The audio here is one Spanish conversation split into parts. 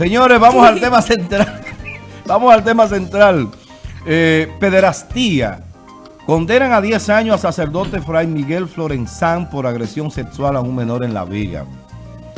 Señores, vamos al tema central. Vamos al tema central. Eh, pederastía. Condenan a 10 años a sacerdote Fray Miguel Florenzán por agresión sexual a un menor en La Vega.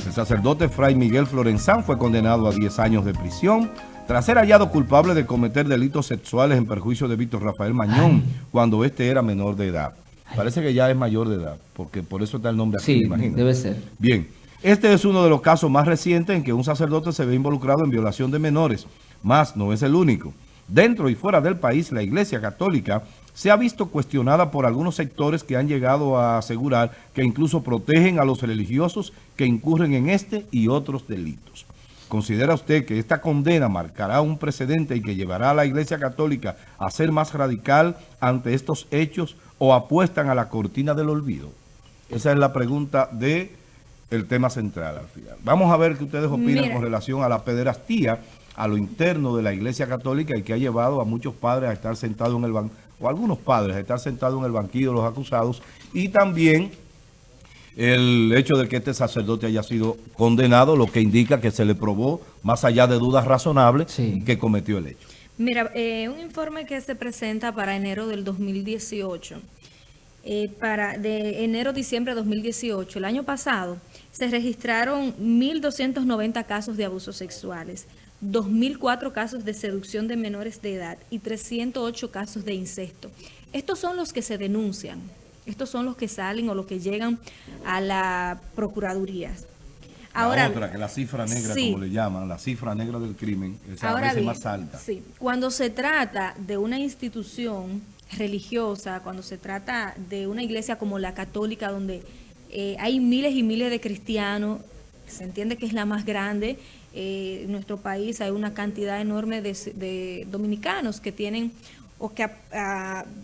El sacerdote Fray Miguel Florenzán fue condenado a 10 años de prisión tras ser hallado culpable de cometer delitos sexuales en perjuicio de Víctor Rafael Mañón cuando este era menor de edad. Parece que ya es mayor de edad, porque por eso está el nombre aquí, sí, debe ser. Bien, este es uno de los casos más recientes en que un sacerdote se ve involucrado en violación de menores, más no es el único. Dentro y fuera del país, la Iglesia Católica se ha visto cuestionada por algunos sectores que han llegado a asegurar que incluso protegen a los religiosos que incurren en este y otros delitos. ¿Considera usted que esta condena marcará un precedente y que llevará a la Iglesia Católica a ser más radical ante estos hechos o apuestan a la cortina del olvido? Esa es la pregunta de el tema central al final. Vamos a ver qué ustedes opinan con relación a la pederastía, a lo interno de la Iglesia Católica y que ha llevado a muchos padres a estar sentados en el banco, o algunos padres a estar sentados en el banquillo de los acusados y también el hecho de que este sacerdote haya sido condenado, lo que indica que se le probó, más allá de dudas razonables, que cometió el hecho. Mira, eh, un informe que se presenta para enero del 2018, eh, para de enero-diciembre de 2018, el año pasado, se registraron 1.290 casos de abusos sexuales, 2.004 casos de seducción de menores de edad y 308 casos de incesto. Estos son los que se denuncian. Estos son los que salen o los que llegan a la Procuraduría. Ahora, la otra, que la cifra negra, como le llaman, la cifra negra del crimen, es a veces más alta. Sí, cuando se trata de una institución religiosa, cuando se trata de una iglesia como la católica, donde eh, hay miles y miles de cristianos, se entiende que es la más grande, eh, en nuestro país hay una cantidad enorme de dominicanos que tienen o que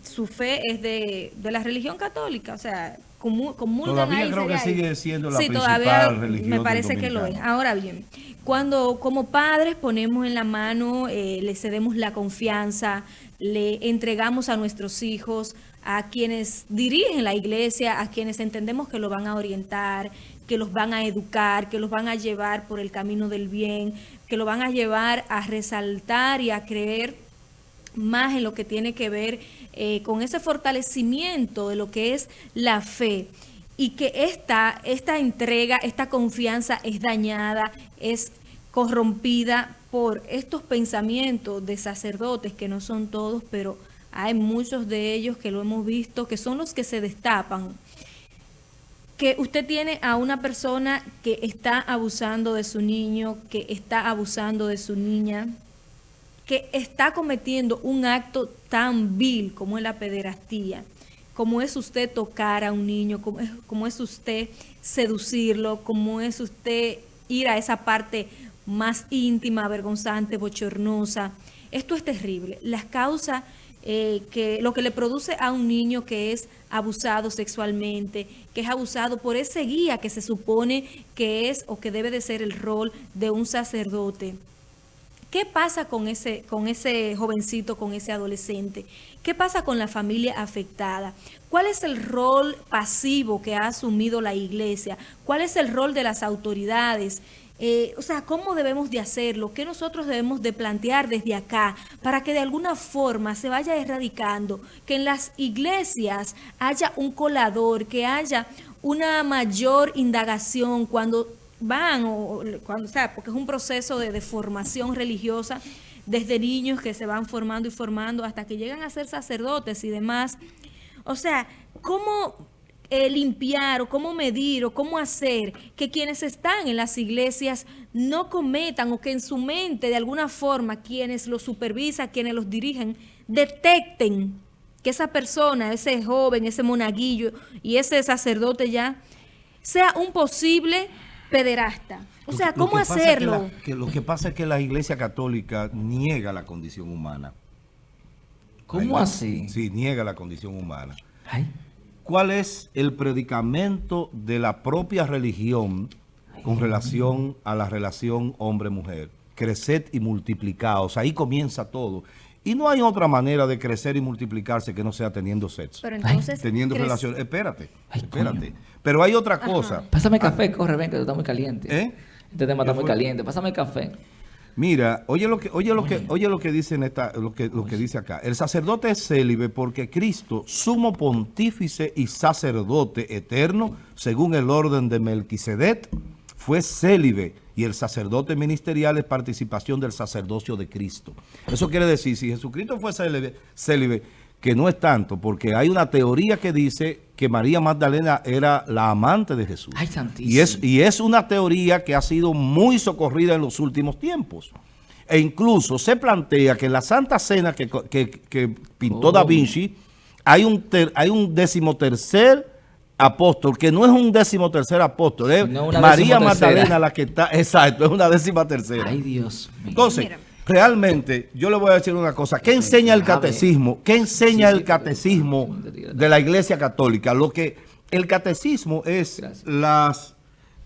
su fe es de, la religión católica, o sea, como Todavía creo que sigue siendo la sí, todavía me parece que lo es. Ahora bien, cuando como padres ponemos en la mano, eh, le cedemos la confianza, le entregamos a nuestros hijos, a quienes dirigen la iglesia, a quienes entendemos que lo van a orientar, que los van a educar, que los van a llevar por el camino del bien, que lo van a llevar a resaltar y a creer más en lo que tiene que ver eh, con ese fortalecimiento de lo que es la fe. Y que esta, esta entrega, esta confianza es dañada, es corrompida por estos pensamientos de sacerdotes, que no son todos, pero hay muchos de ellos que lo hemos visto, que son los que se destapan. Que usted tiene a una persona que está abusando de su niño, que está abusando de su niña, que está cometiendo un acto tan vil como es la pederastía, como es usted tocar a un niño, como es, como es usted seducirlo, como es usted ir a esa parte más íntima, vergonzante, bochornosa. Esto es terrible. Las causas eh, que lo que le produce a un niño que es abusado sexualmente, que es abusado por ese guía que se supone que es o que debe de ser el rol de un sacerdote. ¿Qué pasa con ese, con ese jovencito, con ese adolescente? ¿Qué pasa con la familia afectada? ¿Cuál es el rol pasivo que ha asumido la iglesia? ¿Cuál es el rol de las autoridades? Eh, o sea, ¿cómo debemos de hacerlo? ¿Qué nosotros debemos de plantear desde acá para que de alguna forma se vaya erradicando? Que en las iglesias haya un colador, que haya una mayor indagación cuando van, o, cuando, o sea, porque es un proceso de, formación religiosa desde niños que se van formando y formando hasta que llegan a ser sacerdotes y demás. O sea, ¿cómo eh, limpiar o cómo medir o cómo hacer que quienes están en las iglesias no cometan o que en su mente de alguna forma quienes los supervisan, quienes los dirigen, detecten que esa persona, ese joven, ese monaguillo y ese sacerdote ya sea un posible pederasta. O sea, ¿cómo hacerlo? lo que pasa es que la Iglesia Católica niega la condición humana. ¿Cómo así? Sí, niega la condición humana. ¿Cuál es el predicamento de la propia religión con relación a la relación hombre-mujer? Creced y multiplicaos. Ahí comienza todo. Y no hay otra manera de crecer y multiplicarse que no sea teniendo sexo. Pero entonces... Teniendo relaciones. Espérate, espérate. Pero hay otra cosa. Pásame café, corre, ven, que está muy caliente. ¿Eh? Este tema está muy caliente. Pásame café. Mira, oye lo que, oye lo que, oye lo que dice en esta, lo que, lo que dice acá. El sacerdote es célibe porque Cristo, sumo pontífice y sacerdote eterno, según el orden de Melquisedec, fue célibe y el sacerdote ministerial es participación del sacerdocio de Cristo. Eso quiere decir, si Jesucristo fue célibe, célibe que no es tanto, porque hay una teoría que dice que María Magdalena era la amante de Jesús. Ay, santísimo. Y es, y es una teoría que ha sido muy socorrida en los últimos tiempos. E incluso se plantea que en la Santa Cena que, que, que pintó Oh. Da Vinci, hay un, ter- hay un decimotercer apóstol, que no es un decimotercer apóstol, es María. Magdalena la que está, exacto, es una décima tercera. Ay, Dios mío. Entonces, Mira. Realmente, yo le voy a decir una cosa. ¿Qué enseña el catecismo? ¿Qué enseña el catecismo de la Iglesia Católica? Lo que el catecismo es las,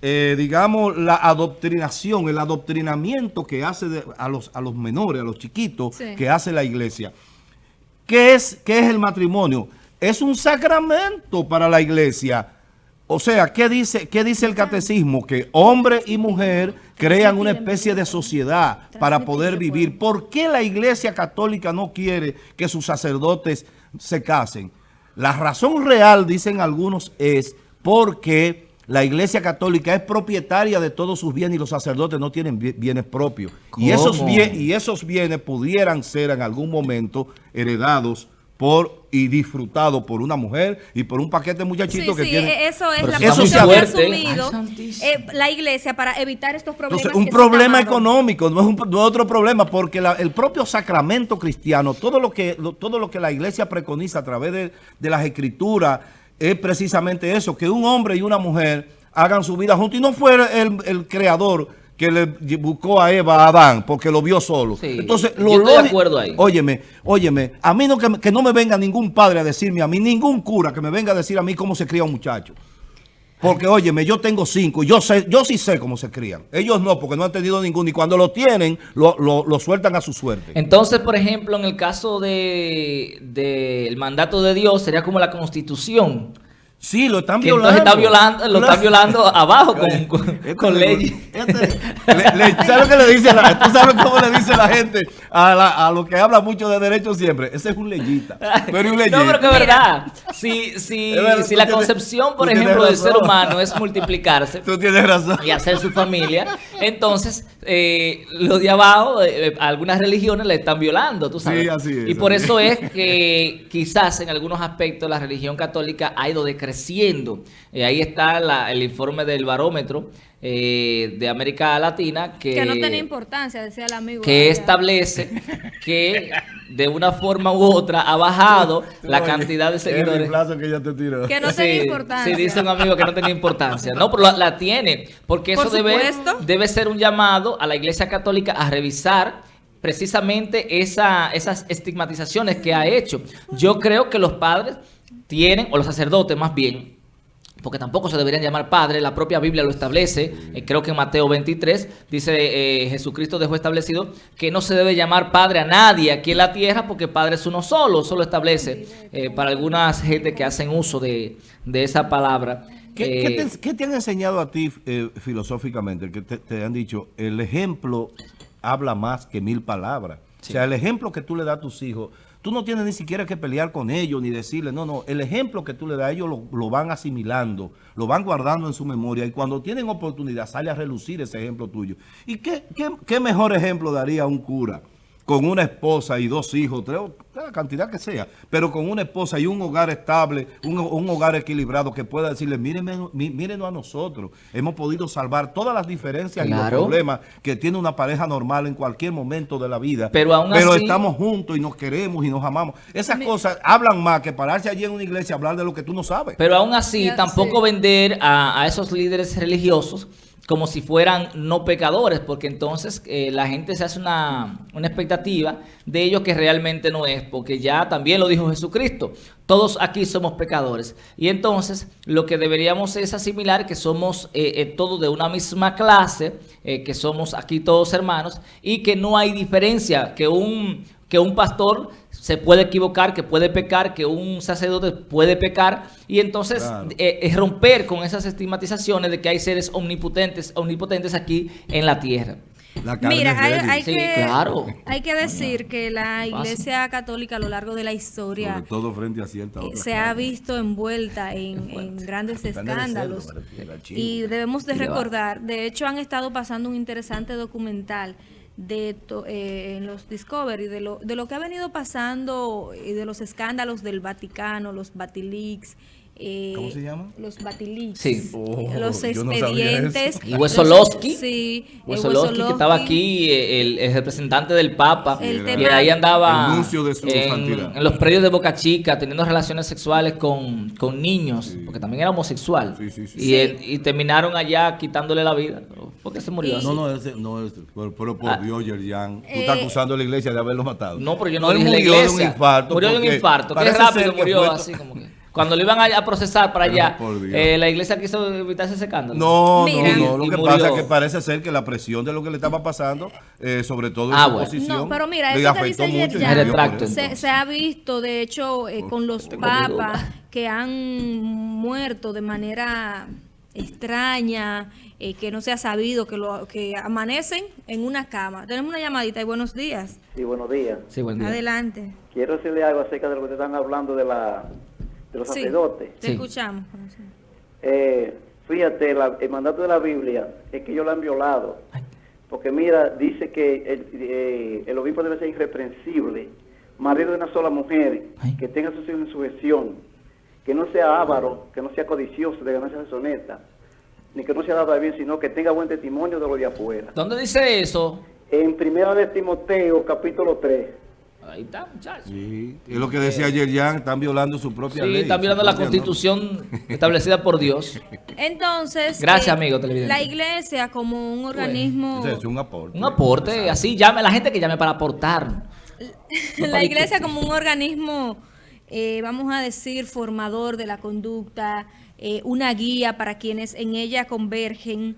eh, digamos, la adoctrinación, el adoctrinamiento que hace de- a, los, a los menores, a los chiquitos, Sí. que hace la Iglesia. ¿Qué es, ¿Qué es el matrimonio? Es un sacramento para la iglesia. O sea, ¿qué dice, qué dice el catecismo? Que hombre y mujer crean una especie de sociedad para poder vivir. ¿Por qué la iglesia católica no quiere que sus sacerdotes se casen? La razón real, dicen algunos, es porque la iglesia católica es propietaria de todos sus bienes y los sacerdotes no tienen bi- bienes propios. Y esos, y esos bienes pudieran ser en algún momento heredados por y disfrutados por una mujer y por un paquete de Sí, muchachitos que sí, tienen... e- eso es Pero la posición que ha asumido eh, la iglesia para evitar estos problemas. Entonces, un que problema económico, no es, un- no es otro problema, porque la- el propio sacramento cristiano, todo lo que lo- todo lo que la iglesia preconiza a través de, de las escrituras, es precisamente eso, que un hombre y una mujer hagan su vida juntos. Y no fue el, el creador que le buscó a Eva a Adán, porque lo vio solo. Sí, Entonces, yo lo estoy de acuerdo ahí. Óyeme, óyeme, a mí no que, que no me venga ningún padre a decirme a mí, ningún cura que me venga a decir a mí cómo se cría un muchacho. Porque, óyeme, yo tengo cinco yo sé, yo sí sé cómo se crían. Ellos no, porque no han tenido ninguno. Y cuando lo tienen, lo, lo- lo sueltan a su suerte. Entonces, por ejemplo, en el caso de del mandato de Dios, sería como la constitución. Sí, lo están Que violando. entonces está violando, lo están violando abajo con, con, este con leyes. este- le- le- ¿Sabes lo que le dice la, ¿Tú sabes cómo le dice la gente a, la- a lo que habla mucho de derechos siempre? Ese es un leyista. Tú eres un leyista. No, pero que es verdad. Si, si, verdad, si la tienes- concepción, por ejemplo, del ser humano es multiplicarse Tú tienes razón. y hacer su familia, entonces eh, los de abajo, eh, eh, algunas religiones le están violando, tú sabes. Sí, así es, y por así eso es. es que quizás en algunos aspectos la religión católica ha ido decreciendo. Eh, ahí está la- el informe del barómetro eh, de América Latina que, Que no tenía importancia, decía el amigo. que allá. establece que de una forma u otra ha bajado la Oye, cantidad de El seguidores. reemplazo que te tiró. Que no Sí, tenía importancia. Sí, dice un amigo que no tenía importancia. No, pero la, la tiene. Porque eso Por debe, debe ser un llamado a la Iglesia Católica a revisar precisamente esa, esas estigmatizaciones que ha hecho. Yo creo que los padres tienen, o los sacerdotes más bien, porque tampoco se deberían llamar padres, la propia Biblia lo establece, eh, creo que en Mateo 23 dice eh, Jesucristo dejó establecido que no se debe llamar padre a nadie aquí en la tierra porque padre es uno solo, solo establece eh, para algunas gente que hacen uso de, de esa palabra. ¿Qué, qué te, qué te han enseñado a ti eh, filosóficamente? Que te, te han dicho, el ejemplo habla más que mil palabras. O sea, el ejemplo que tú le das a tus hijos, tú no tienes ni siquiera que pelear con ellos ni decirles, no, no, el ejemplo que tú le das a ellos lo, lo van asimilando, lo van guardando en su memoria y cuando tienen oportunidad sale a relucir ese ejemplo tuyo. ¿Y qué, qué, qué mejor ejemplo daría un cura? Con una esposa y dos hijos, tres, la cantidad que sea, pero con una esposa y un hogar estable, un, un hogar equilibrado que pueda decirle, mírenme, mí- mírenos a nosotros, hemos podido salvar todas las diferencias y los problemas que tiene una pareja normal en cualquier momento de la vida, Pero aún así- estamos juntos y nos queremos y nos amamos. Esas cosas hablan más que pararse allí en una iglesia a hablar de lo que tú no sabes. Pero aún así, Ya, tampoco vender a, a esos líderes religiosos como si fueran no pecadores, porque entonces eh, la gente se hace una, una expectativa de ellos que realmente no es, porque ya también lo dijo Jesucristo, todos aquí somos pecadores. Y entonces lo que deberíamos es asimilar que somos eh, eh, todos de una misma clase, que somos aquí todos hermanos, y que no hay diferencia, que un, que un pastor se puede equivocar, que puede pecar, que un sacerdote puede pecar, y entonces Claro. eh, es romper con esas estigmatizaciones de que hay seres omnipotentes, omnipotentes aquí en la tierra. La Mira, hay, Sí, que, claro. hay que decir que la Iglesia Católica a lo largo de la historia Sobre todo frente a cierta eh, otra se ha visto envuelta en, en grandes escándalos. Y debemos de recordar, de hecho han estado pasando un interesante documental de to- eh, en los Discovery de lo, de lo que ha venido pasando y de los escándalos del Vaticano, los Batiliks. Eh, ¿Cómo se llama? Los Batiliks. Sí. Oh, los no expedientes. eso. Y Wesolowski. Sí. Wesolowski, que estaba aquí, eh, el, el representante del Papa, El que tema- ahí andaba el de su en, en los predios de Boca Chica teniendo relaciones sexuales con, con niños, porque también era homosexual. Sí, sí, sí. Y, Sí. él- y terminaron allá quitándole la vida. ¿Por qué se murió Y- así? No, no, ese, no, ese, pero, pero por Ah. Dios, Yerjan, tú Eh, estás acusando a la iglesia de haberlo matado. No, pero yo no, Él dije la murió de iglesia. un infarto. Murió de un infarto. Qué rápido murió así como que. Cuando lo iban a, a procesar para Pero allá, eh, la iglesia quiso evitarse ese escándalo. No, Mira. no, no. Lo que murió. pasa es que parece ser que la presión de lo que le estaba pasando, eh, sobre todo en Ah, su bueno. posición, No, pero mira, le eso que afectó dice mucho. y Yerjan, murió por Retracto, eso. se, se ha visto, de hecho, eh, con los papas que han muerto de manera extraña, eh, que no se ha sabido, que, lo, que amanecen en una cama. Tenemos una llamadita y buenos días. Sí, buenos días. Sí, buen día. Adelante. Quiero decirle algo acerca de lo que ustedes están hablando de, la, de los Sí. sacerdotes. Te Sí. escuchamos. Eh, fíjate, la- el mandato de la Biblia es que ellos lo han violado. Porque mira, dice que el, eh, el obispo debe ser irreprensible, marido de una sola mujer, que tenga sus hijos en sujeción, que no sea avaro, que no sea codicioso de ganancias deshonestas, ni que no sea dado a bien, sino que tenga buen testimonio de lo de afuera. ¿Dónde dice eso? En primera de Timoteo, capítulo 3. Ahí está, muchachos. Sí, es lo que decía Yerjan, están violando su propia Sí, ley. están violando la constitución establecida por Dios. Entonces, Gracias, eh, amigo televidente. La iglesia como un organismo... es un aporte. Un aporte, así llame la gente que llame para aportar. la iglesia como un organismo, eh, vamos a decir, formador de la conducta, eh, una guía para quienes en ella convergen,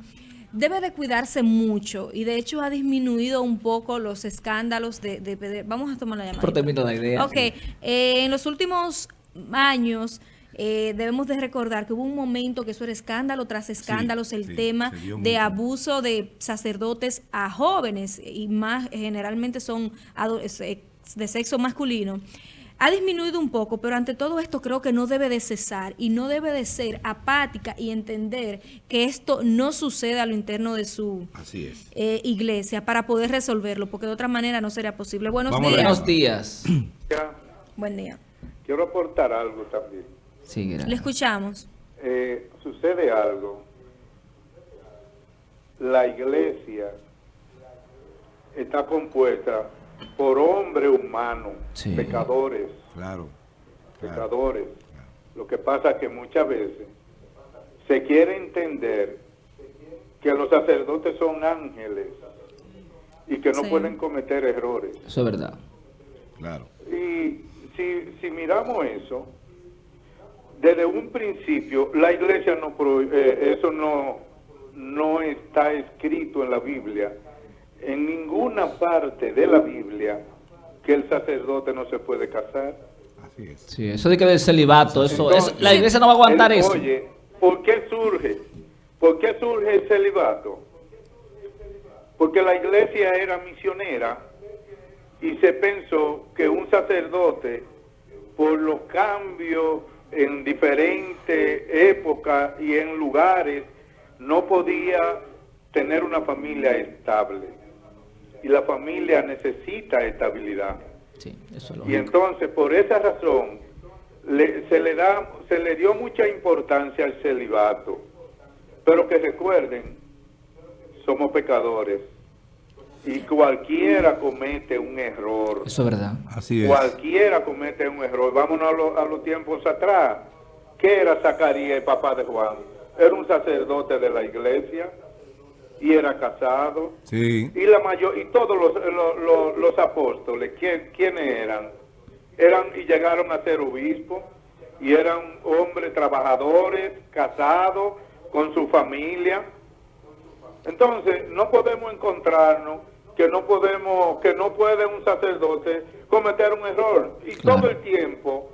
debe de cuidarse mucho y de hecho ha disminuido un poco los escándalos de... de- de- vamos a tomar la llamada. Por termino la idea. Ok, eh, en los últimos años eh, debemos de recordar que hubo un momento que eso era escándalo tras escándalos, el sí, tema de mucho. abuso de sacerdotes a jóvenes y más generalmente son de sexo masculino. Ha disminuido un poco, pero ante todo esto creo que no debe de cesar y no debe de ser apática y entender que esto no sucede a lo interno de su Así es. eh, iglesia para poder resolverlo, porque de otra manera no sería posible. Buenos Vamos días. Buenos días. Buen día. quiero aportar algo también. Sí, gracias. Le escuchamos. Eh, sucede algo. La iglesia está compuesta por hombres humanos, Sí. pecadores, Claro. claro. pecadores. Lo que pasa es que muchas veces se quiere entender que los sacerdotes son ángeles y que no Sí. pueden cometer errores. Eso es verdad. Claro. Y si, si miramos eso, desde un principio, la iglesia no, pro- eh, eso no, no está escrito en la Biblia, en ninguna parte de la Biblia, que el sacerdote no se puede casar. Así es. Sí, eso de que del celibato, eso, Entonces, eso- la iglesia no va a aguantar eso. Oye, ¿por qué surge? ¿Por qué surge el celibato? Porque la iglesia era misionera y se pensó que un sacerdote, por los cambios en diferentes épocas y en lugares, no podía tener una familia estable. Y la familia necesita estabilidad. Sí, eso es Y entonces, por esa razón, le- se, le da, se le dio mucha importancia al celibato. Pero que recuerden, somos pecadores. Y cualquiera comete un error. Eso es verdad. Así es. Cualquiera comete un error. Vámonos a, lo- a los tiempos atrás. ¿Qué era Zacarías, el papá de Juan? Era un sacerdote de la iglesia y era casado. Sí. Y la mayor y todos los, los, los- los apóstoles, ¿quién, ¿quiénes eran? Eran y llegaron a ser obispos y eran hombres trabajadores, casados, con su familia. Entonces, no podemos encontrarnos que no podemos, que no puede un sacerdote cometer un error. Y Claro. todo el tiempo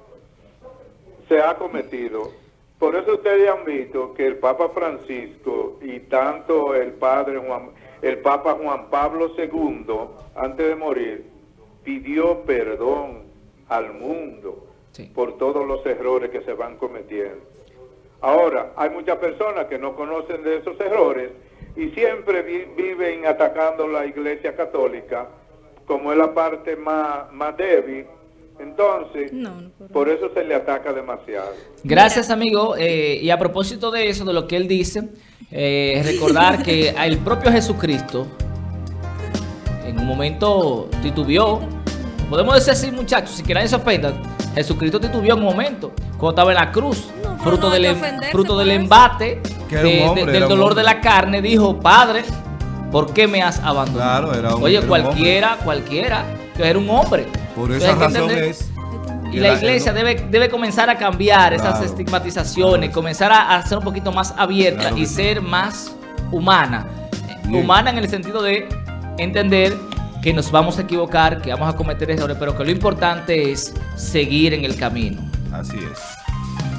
se ha cometido. Por eso ustedes han visto que el Papa Francisco y tanto el Padre Juan el Papa Juan Pablo II, antes de morir, pidió perdón al mundo Sí. por todos los errores que se van cometiendo. Ahora, hay muchas personas que no conocen de esos errores y siempre vi- viven atacando la Iglesia Católica como es la parte más, más débil. Entonces, No, no puedo. por eso se le ataca demasiado. Gracias, amigo. Eh, y a propósito de eso, de lo que él dice, eh, recordar que el propio Jesucristo en un momento titubeó. Podemos decir así, muchachos, si que nadie se ofenda. Jesucristo titubeó en un momento, cuando estaba en la cruz, No, fruto del, em- fruto del embate, un de- del un dolor de la carne, dijo, Padre, ¿por qué me has abandonado? Claro, era un- Oye, era un cualquiera, cualquiera, que era un hombre. Por esa razón es... y la iglesia debe, debe comenzar a cambiar esas Claro. estigmatizaciones, comenzar a, a ser un poquito más abierta Claro y ser más humana. Bien. Humana en el sentido de entender que nos vamos a equivocar, que vamos a cometer errores, pero que lo importante es seguir en el camino. Así es.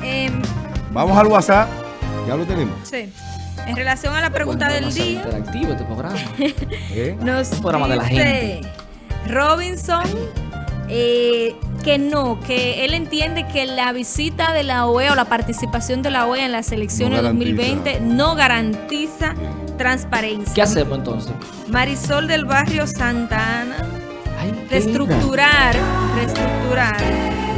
Em, Vamos al WhatsApp. Ya lo tenemos. sí. En relación a la pregunta Bueno, del día, interactivo este programa. ¿Eh? nos Un programa de la gente. Robinson eh, que no, que él entiende que la visita de la OEA o la participación de la OEA en las elecciones No de garantiza. 2020 no garantiza transparencia. ¿Qué hacemos entonces? Marisol del barrio Santa Ana, Ay, qué linda. reestructurar, reestructurar.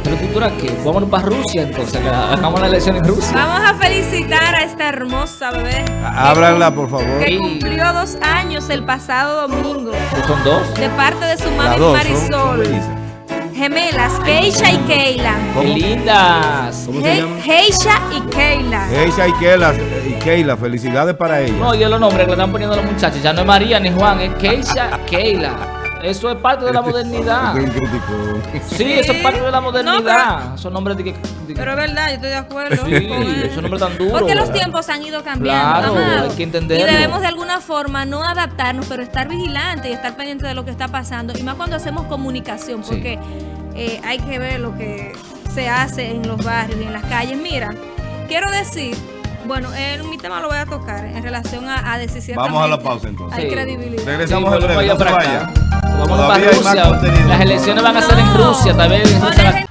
¿Reestructura qué? Vámonos para Rusia entonces, que hagamos la elección en Rusia. Vamos a felicitar a esta hermosa bebé Ábranla, por favor. que cumplió dos años el pasado domingo Pues son dos. de parte de su mami dos son- son Marisol. Gemelas, Keisha y Keila. ¡Qué lindas! ¿Cómo He-? Heisha y Keila. Keisha y Keila, y Keila, felicidades para ella. No, yo los nombres que le están poniendo a los muchachos. Ya no es María ni Juan, es Keisha, Keila. Eso es parte de la modernidad. Este crítico. Sí, eso es parte de la No, modernidad. Son nombres de que. de- Pero es verdad, yo estoy de acuerdo. Sí, con él. esos nombres tan duros. Porque los tiempos han ido cambiando. Claro, amado. hay que entenderlo. Y debemos de alguna forma no adaptarnos, pero estar vigilantes y estar pendientes de lo que está pasando. Y más cuando hacemos comunicación, Sí. porque eh, hay que ver lo que se hace en los barrios y en las calles. Mira, quiero decir, bueno, en mi tema lo voy a tocar en relación a, a decir Vamos a la pausa, entonces. Hay Sí. credibilidad. Regresamos Sí, en breve, vaya no se para vaya. Vamos para Rusia. Las elecciones van a ser en. Rusia, tal vez en Rusia